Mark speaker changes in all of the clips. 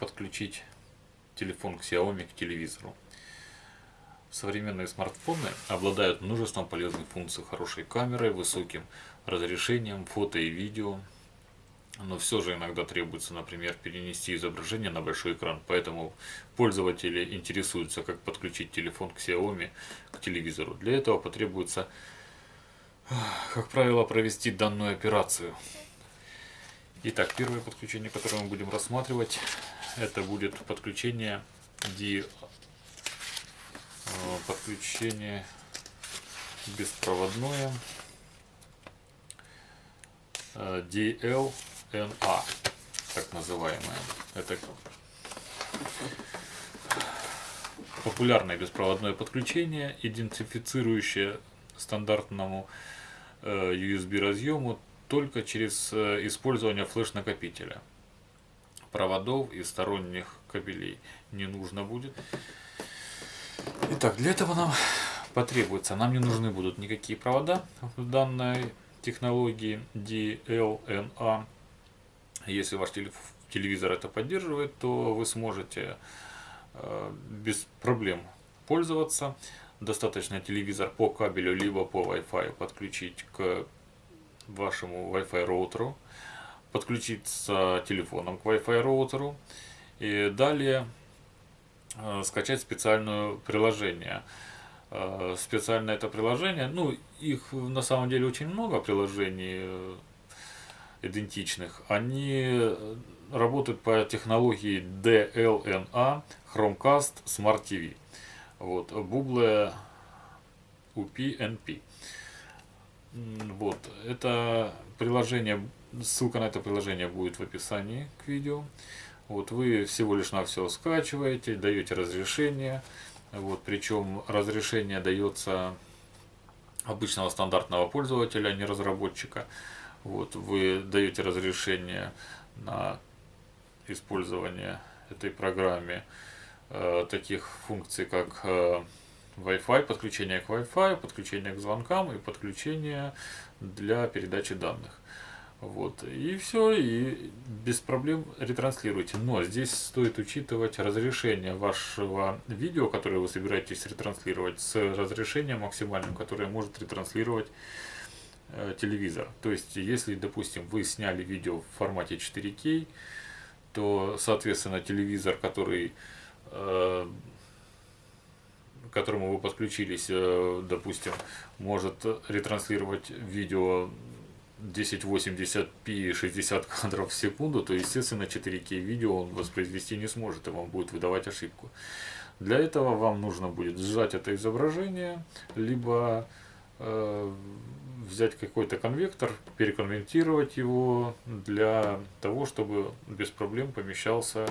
Speaker 1: подключить телефон Xiaomi к телевизору. Современные смартфоны обладают множеством полезных функций, хорошей камерой, высоким разрешением, фото и видео. Но все же иногда требуется, например, перенести изображение на большой экран. Поэтому пользователи интересуются, как подключить телефон к Xiaomi к телевизору. Для этого потребуется, как правило, провести данную операцию. Итак, первое подключение, которое мы будем рассматривать, это будет подключение D, э, подключение беспроводное э, DLNA, так называемое. Это популярное беспроводное подключение, идентифицирующее стандартному э, USB разъему только через э, использование флеш-накопителя. Проводов и сторонних кабелей не нужно будет. Итак, для этого нам потребуется, нам не нужны будут никакие провода в данной технологии DLNA. Если ваш телевизор это поддерживает, то вы сможете э, без проблем пользоваться. Достаточно телевизор по кабелю либо по Wi-Fi подключить к вашему Wi-Fi роутеру, подключиться телефоном к Wi-Fi роутеру и далее э, скачать специальное приложение. Э, специальное это приложение, ну их на самом деле очень много приложений э, идентичных. Они работают по технологии DLNA, Chromecast, Smart TV. Вот, Google UPnP. Вот, это приложение, ссылка на это приложение будет в описании к видео. Вот вы всего лишь на все скачиваете, даете разрешение. Вот, причем разрешение дается обычного стандартного пользователя, а не разработчика. Вот, вы даете разрешение на использование этой программе э, таких функций, как э, Wi-Fi, подключение к Wi-Fi, подключение к звонкам и подключение для передачи данных. Вот. И все, и без проблем ретранслируйте. Но здесь стоит учитывать разрешение вашего видео, которое вы собираетесь ретранслировать, с разрешением максимальным, которое может ретранслировать э, телевизор. То есть, если, допустим, вы сняли видео в формате 4К, то, соответственно, телевизор, который э, к которому вы подключились, э, допустим, может ретранслировать видео 1080p 60 кадров в секунду, то, естественно, 4К видео он воспроизвести не сможет, и вам будет выдавать ошибку. Для этого вам нужно будет сжать это изображение, либо э, взять какой-то конвектор, переконвертировать его для того, чтобы без проблем помещался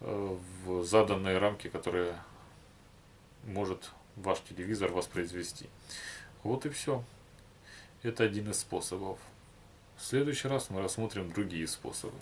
Speaker 1: э, в заданные рамки, которые может ваш телевизор воспроизвести. Вот и все. Это один из способов. В следующий раз мы рассмотрим другие способы.